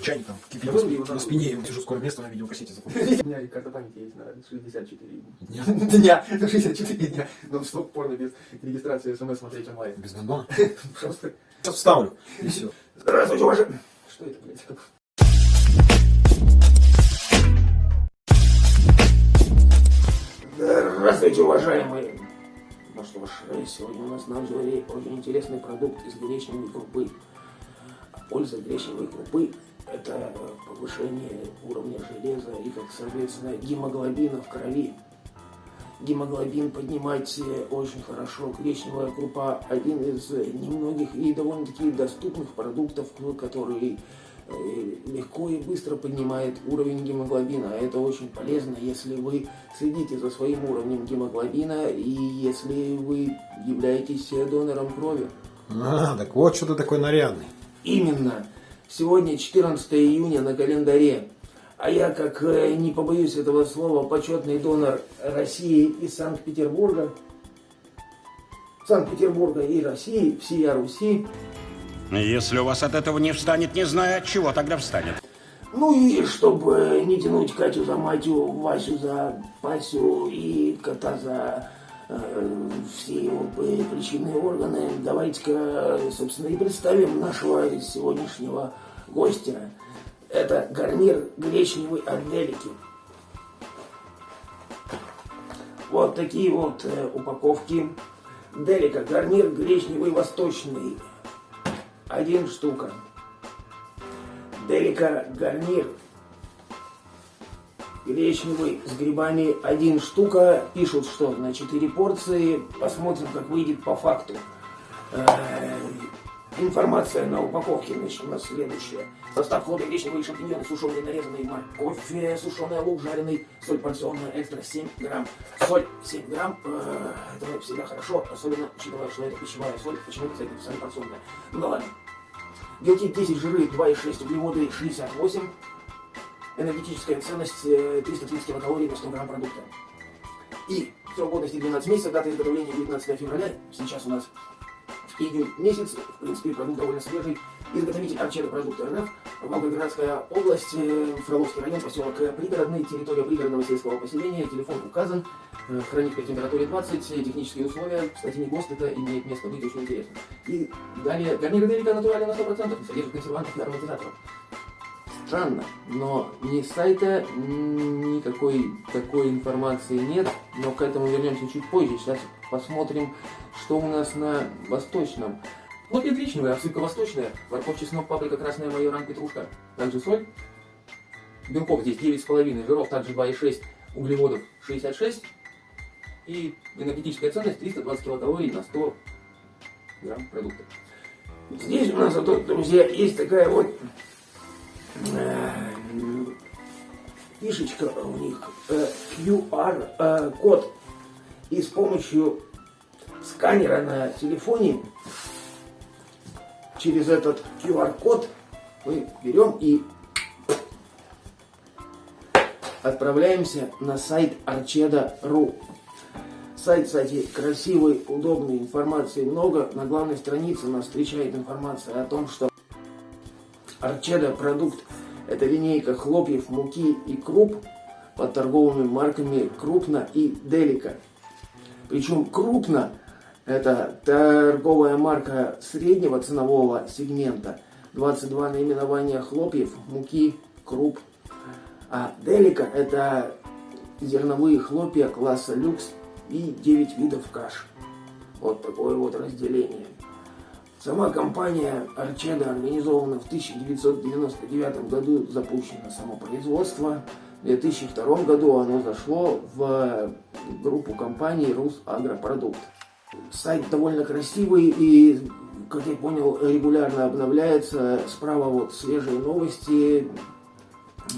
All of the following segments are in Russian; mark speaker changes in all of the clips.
Speaker 1: Чайником кипит на, на спине, я сижу скоро место на видеокассете запомнил.
Speaker 2: У меня и карта памяти есть на 64
Speaker 1: Дня.
Speaker 2: дня. На 64 дня. Но стоп порно без регистрации смс смотреть онлайн.
Speaker 1: Без гондона.
Speaker 2: Просто.
Speaker 1: Сейчас вставлю. И все.
Speaker 2: Здравствуйте, уважаемые. Что это, блядь? Здравствуйте, уважаемые. Ну что ж, сегодня у нас на обзоре очень интересный продукт из гречневой крупы. Польза гречневой крупы – это повышение уровня железа и, как соответственно, гемоглобина в крови. Гемоглобин поднимать очень хорошо. Гречневая крупа – один из немногих и довольно-таки доступных продуктов, который э, легко и быстро поднимает уровень гемоглобина. А Это очень полезно, если вы следите за своим уровнем гемоглобина и если вы являетесь донором крови.
Speaker 1: А, так вот что ты такой нарядный.
Speaker 2: Именно. Сегодня 14 июня на календаре. А я, как э, не побоюсь этого слова, почетный донор России из Санкт-Петербурга. Санкт-Петербурга и России, всея Руси.
Speaker 3: Если у вас от этого не встанет, не знаю, от чего тогда встанет.
Speaker 2: Ну и чтобы не тянуть Катю за Матю, Васю за Пасю и кота за э, все его причинные органы, давайте-ка, собственно, и представим нашего сегодняшнего гостя. Это гарнир гречневый от Делики. Вот такие вот э, упаковки. Делика, гарнир гречневый восточный. Один штука. Делика гарнир. Гречневый с грибами один штука. Пишут, что на 4 порции. Посмотрим, как выйдет по факту. Э, Информация на упаковке значит, у нас следующая. Состав хлопья, гречневые шампиньоны, сушеные нарезанные морковь, сушеный лук, жареный, соль порционная, экстра 7 грамм. Соль 7 грамм, э, это всегда хорошо, особенно учитывая, что это пищевая соль, почему-то, кстати, соль порционная. Ну да ладно. Белки 10, жиры 2,6, углеводы 68. Энергетическая ценность э, 330 килокалорий на 100 грамм продукта. И срок годности 12 месяцев, дата изготовления 19 февраля. Сейчас у нас июнь месяц. В принципе, продукт довольно свежий. Изготовитель Арчеда продукта РФ. Волгоградская область, э, Фроловский район, поселок э, Пригородный, территория пригородного сельского поселения. Телефон указан. Э, Хранить при температуре 20. э, Технические условия. Кстати, не ГОСТ, это имеет место быть очень интересно. И далее, гарнир Делика натуральный на 100%, не содержит консервантов и ароматизаторов. Странно, но ни сайта, м, никакой такой информации нет, но к этому вернемся чуть позже. Сейчас посмотрим, что у нас на восточном. Вот гречневая, обсыпка восточная, морковь, чеснок, паприка, красная майоран, петрушка. Также соль. Белков здесь 9,5, жиров также 2,6, углеводов 66. И энергетическая ценность 320 килокалорий на 100 грамм продукта. Здесь у нас, зато, друзья, есть такая вот фишечка у них, э, QR-код. И с помощью сканера на телефоне через этот QR-код мы берем и отправляемся на сайт archeda.ru. Сайт, кстати, красивый, удобный, информации много. На главной странице нас встречает информация о том, что Арчеда продукт – это линейка хлопьев, муки и круп под торговыми марками Крупно и Делика. Причем Крупно – это торговая марка среднего ценового сегмента. 22 наименования хлопьев, муки, круп. А Делика – это зерновые хлопья класса люкс и 9 видов каш. Вот такое вот разделение. Сама компания Арчеда организована в 1999 году, запущено само производство. В 2002 году оно зашло в группу компаний Русагропродукт. Сайт довольно красивый и, как я понял, регулярно обновляется. Справа вот свежие новости.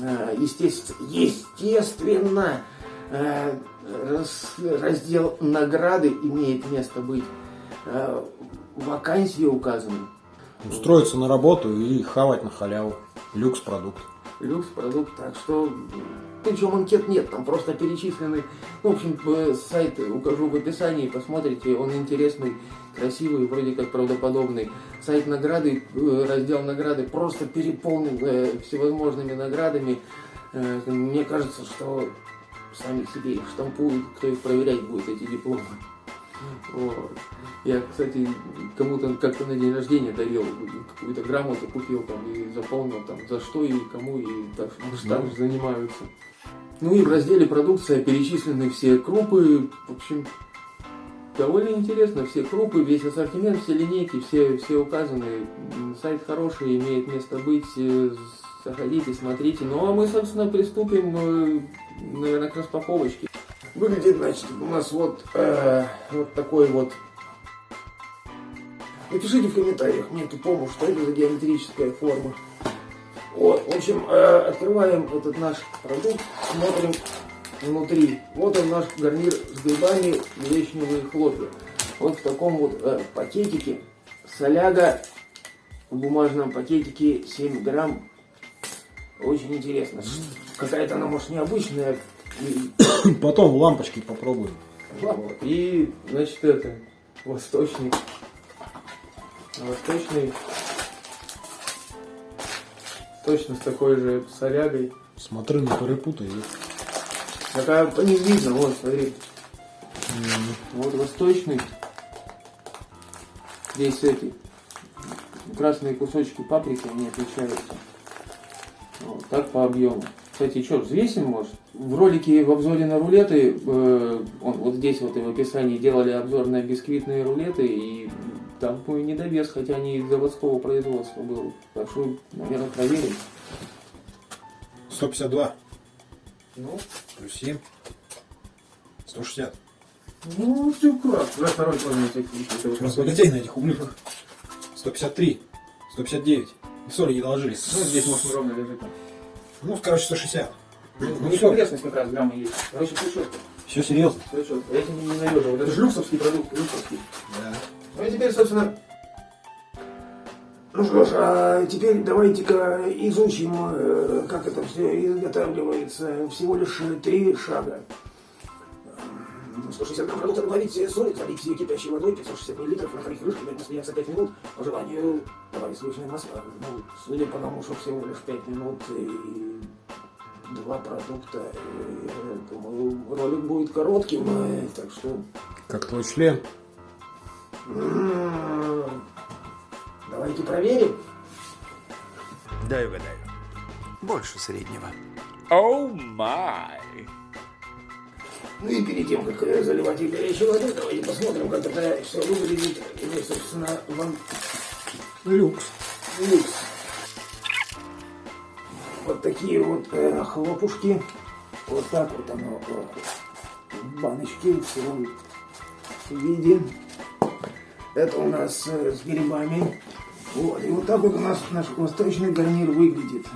Speaker 2: Э, Естественно, естественно э, раз- раздел награды имеет место быть. Вакансии указаны.
Speaker 1: Устроиться на работу и хавать на халяву. Люкс продукт.
Speaker 2: люкс продукт, так что причем анкет нет, там просто перечислены, ну, в общем, э, сайт укажу в описании, посмотрите, он интересный, красивый, вроде как правдоподобный. Сайт награды, э, раздел награды просто переполнен э, всевозможными наградами. Мне кажется, что сами себе их штампуют, кто их проверять будет, эти дипломы. Вот. Я, кстати, кому-то как-то на день рождения дарил какую-то грамоту, купил там и заполнил там за что и кому, и так, что так же занимаются. Ну и в разделе продукция перечислены все крупы, в общем, довольно интересно, все крупы, весь ассортимент, все линейки, все, все указаны. Сайт хороший, имеет место быть, э, заходите, смотрите. Ну а мы, собственно, приступим, э, наверное, к распаковочке. Выглядит, значит, у нас вот, э, вот такой вот. Напишите в комментариях мне тупому, что это за геометрическая форма. Вот, в общем, э, открываем этот наш продукт, смотрим внутри. Вот он наш гарнир с грибами гречневые хлопья. Вот в таком вот э, пакетике. Соляга в бумажном пакетике 7 грамм. Очень интересно. Какая-то она, может, необычная.
Speaker 1: Потом в лампочке попробуем.
Speaker 2: вот. И, значит, это, восточный. Восточный. Точно с такой же солягой.
Speaker 1: Смотри, не перепутай.
Speaker 2: Такая по ним видно, вот, смотри. Вот восточный. Здесь эти красные кусочки паприки, они отличаются. Вот, так по объему. Кстати, что, взвесим, может? В ролике в обзоре на рулеты, э, он, вот здесь вот и в описании делали обзор на бисквитные рулеты, и там мой недовес, хотя они из заводского производства был. Так что, наверное, проверим.
Speaker 1: 152
Speaker 2: Ну,
Speaker 1: плюс 7. 160.
Speaker 2: ну все кратко. На второй план всякие.
Speaker 1: Разбогатей на этих ублюдках. 153. 159. Соли не доложились.
Speaker 2: Ну, здесь, может, ровно лежит.
Speaker 1: Ну, короче, 160.
Speaker 2: Ну,
Speaker 1: Ну,
Speaker 2: не
Speaker 1: всё.
Speaker 2: погрешность как раз грамма есть. Короче, все четко.
Speaker 1: Все серьезно.
Speaker 2: Все четко. Я тебе не ненавижу. Вот это же люксовский продукт, люксовский.
Speaker 1: Да.
Speaker 2: Ну и теперь, собственно... Ну что ж, а теперь давайте-ка изучим, э, как это все изготавливается. Всего лишь три шага. М, 160 грамм продукта добавить соль, залить кипящей водой, 560 миллилитров, накрыть крышкой, дать настояться 5 минут. По желанию добавить сливочное масло. Ну, судя по тому, что всего лишь 5 минут и два продукта, э, думаю, ролик будет коротким, э, так что...
Speaker 1: Как твой член.
Speaker 2: М, Давайте проверим.
Speaker 4: Дай угадаю. Больше среднего.
Speaker 5: Oh my.
Speaker 2: Ну и перед тем, как э, заливать их горячей водой, давайте посмотрим, как это все выглядит. И мы, собственно, вам
Speaker 1: Люкс.
Speaker 2: люкс. Вот такие вот э, хлопушки. Вот так вот оно э, в баночке в сыром виде. Это у нас э, с грибами. Вот. И вот так вот у нас наш восточный гарнир выглядит.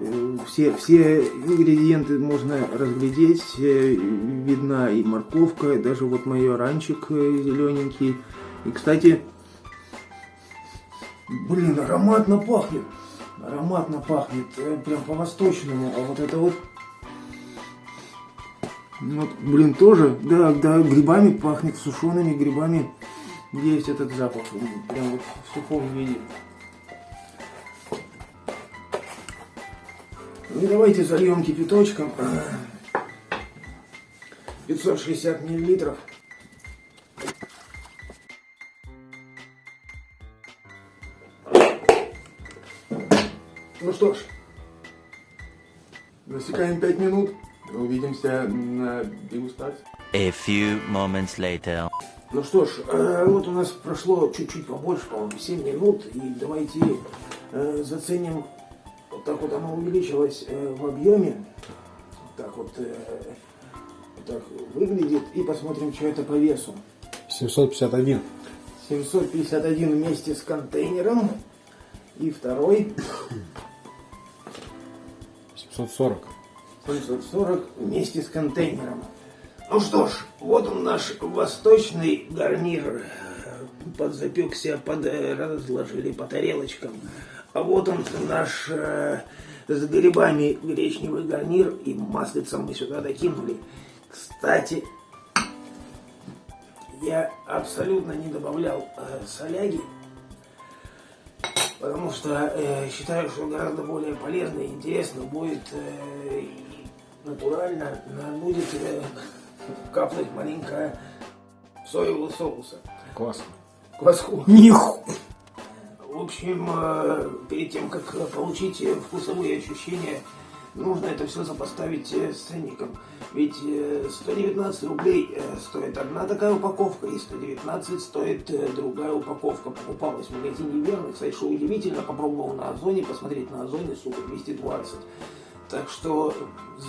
Speaker 2: Э, Все, все ингредиенты можно разглядеть. Э, Видна и морковка, и даже вот майоранчик зелененький. И, кстати, блин, ароматно пахнет. Ароматно пахнет, э, прям по-восточному. А вот это вот, вот, блин, тоже, да, да, грибами пахнет, сушеными грибами. Есть этот запах, прям вот в сухом виде. Ну давайте зальем кипяточком. 560 миллилитров. Ну что ж, засекаем 5 минут. Увидимся на дегустации.
Speaker 6: A few moments later.
Speaker 2: Ну что ж, э, вот у нас прошло чуть-чуть побольше, по-моему, 7 минут. И давайте э, заценим, вот так вот оно увеличилось э, в объеме. Вот так вот, э, вот так выглядит. И посмотрим, что это по весу.
Speaker 1: 751.
Speaker 2: 751 вместе с контейнером. И второй
Speaker 1: 740.
Speaker 2: 740 вместе с контейнером. Ну что ж, вот он наш восточный гарнир. Подзапекся, под, разложили по тарелочкам. А вот он, наш э, с грибами гречневый гарнир и маслицем мы сюда докинули. Кстати, я абсолютно не добавлял э, соляги, потому что э, считаю, что гораздо более полезно и интересно будет э, натурально будет э, капнуть маленькая соевого соуса.
Speaker 1: Классно.
Speaker 2: Кваску.
Speaker 1: Ниху.
Speaker 2: Общем, э, перед тем, как э, получить э, вкусовые ощущения, нужно это все сопоставить с ценником. Ведь э, 119 рублей стоит одна такая упаковка, и 119 стоит другая упаковка. Покупалась в магазине. Кстати, что удивительно, попробовал на Озоне, посмотреть на Озоне, сука, 220. Так что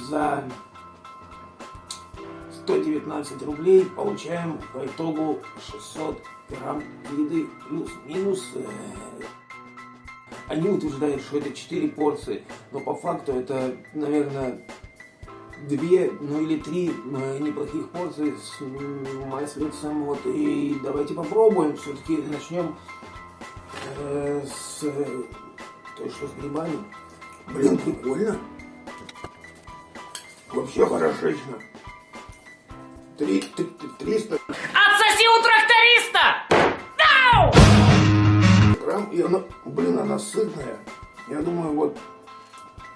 Speaker 2: за 119 рублей получаем по итогу 600 грамм еды плюс-минус. э, Они утверждают, что это 4 порции, но по факту это, наверное, две, ну или три неплохих порции с маслицем. Вот, и давайте попробуем. Все-таки начнем э, с той, что с грибами. Блин, прикольно. Вообще хорошечно. Три, три, триста
Speaker 7: Отсоси у тракториста!
Speaker 2: грамм, и она, блин, она сытная. Я думаю, вот,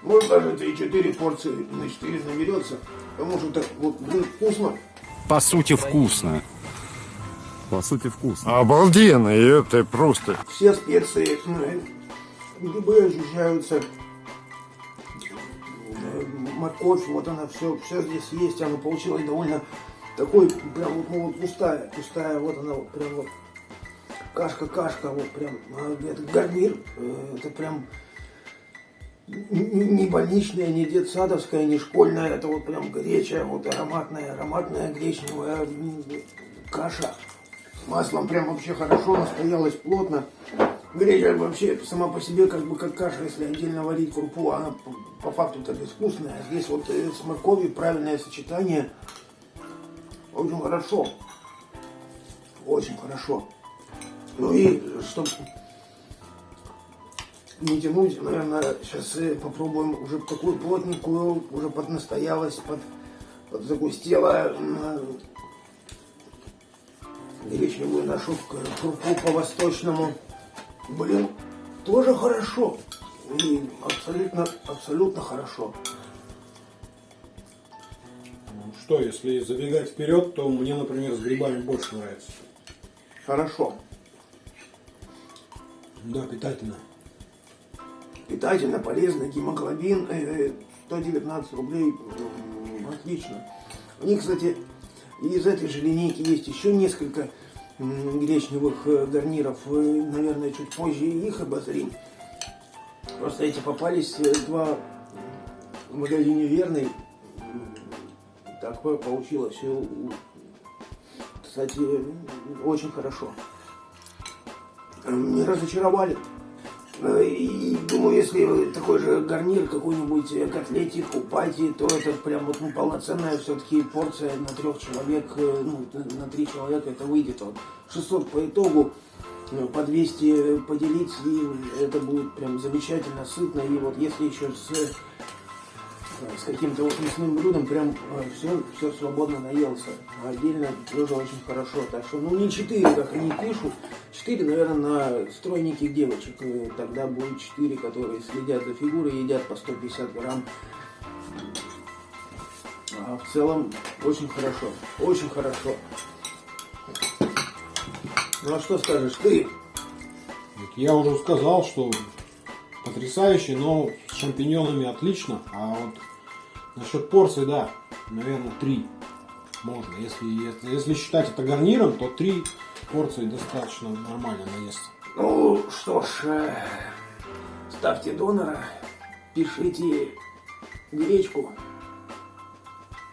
Speaker 2: может даже эти четыре порции на четыре наберется, потому что так вот, блин, вкусно.
Speaker 8: По сути, вкусно.
Speaker 9: По сути, вкусно.
Speaker 10: Обалденно, и это просто...
Speaker 2: Все специи, э, грибы ощущаются, э, морковь, вот она все, все здесь есть, она получилась довольно такой, прям вот, ну, вот густая, густая, вот она вот прям вот кашка-кашка, вот прям, а, это гарнир, э, это прям не больничная, не детсадовская, не школьная, это вот прям горячая, вот ароматная, ароматная гречневая каша. Маслом прям вообще хорошо, настоялась плотно. Греча вообще сама по себе как бы как каша, если отдельно варить крупу, она по, по факту-то безвкусная. Здесь вот э, с морковью правильное сочетание. Очень хорошо. Очень хорошо. Ну и чтобы не тянуть, наверное, сейчас попробуем уже такую плотненькую, уже поднастоялась, под, подзагустела м, гречневую нашу крупу по-восточному. Блин, тоже хорошо. И абсолютно, абсолютно хорошо.
Speaker 1: Что, если забегать вперед, то мне, например, с грибами больше нравится.
Speaker 2: Хорошо.
Speaker 1: Да, питательно.
Speaker 2: Питательно, полезно, гемоглобин, э, 119 рублей, отлично. У них, кстати, из этой же линейки есть еще несколько гречневых э, гарниров, Э, наверное, чуть позже их обозрим. Просто эти попались э, два в магазине Верный. Такое получилось. И Кстати, очень хорошо. Не разочаровали. Э, И думаю, если такой же гарнир, какой-нибудь э, котлетик, упати, то это прям вот ну, полноценная все-таки порция на трех человек, э, ну, на- три человека это выйдет. Вот 600 по итогу, по 200 поделить, и это будет прям замечательно, сытно. И вот если еще с, с каким-то вот мясным блюдом, прям все, все свободно наелся. А отдельно тоже очень хорошо. Так что, ну не 4, как они пишут, 4, наверное, на стройненьких девочек. Э, Тогда будет 4, которые следят за фигурой, едят по 150 грамм. А в целом очень хорошо, очень хорошо. Ну а что скажешь ты?
Speaker 1: Я уже сказал, что потрясающе, но с шампиньонами отлично. А вот насчет порции, да, наверное, три можно. Если, если, если считать это гарниром, то три порции достаточно нормально наесться.
Speaker 2: Ну что ж, э, ставьте донора, пишите гречку.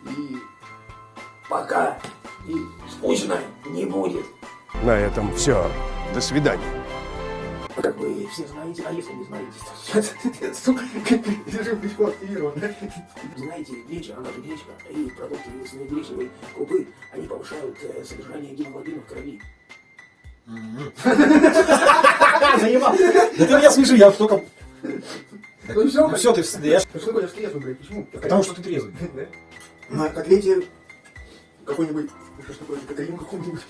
Speaker 2: И пока и скучно не будет.
Speaker 10: На этом все. До свидания.
Speaker 2: Как вы все знаете, а если не знаете, то сука, же легко активировано. Знаете, греча, она же гречка, и продукты из гречневой крупы, они повышают э, содержание гемоглобина в крови.
Speaker 1: Заебал. Да ты меня смеши, я только...
Speaker 2: Ну все,
Speaker 1: Ну все, ты... Я... ж-
Speaker 2: Что такое трезвый, блядь? Почему?
Speaker 1: Потому что ты трезвый.
Speaker 2: На котлете какой-нибудь... Что такое? Кокаин какой-нибудь.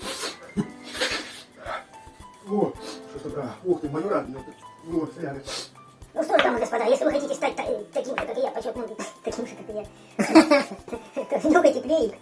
Speaker 2: О, что такое? Ух ты, майора. Вот, рядом.
Speaker 11: Ну что ж, дамы и господа, если вы хотите стать та- таким же, как и я, почетным, таким же, как и я, нюхайте клеик.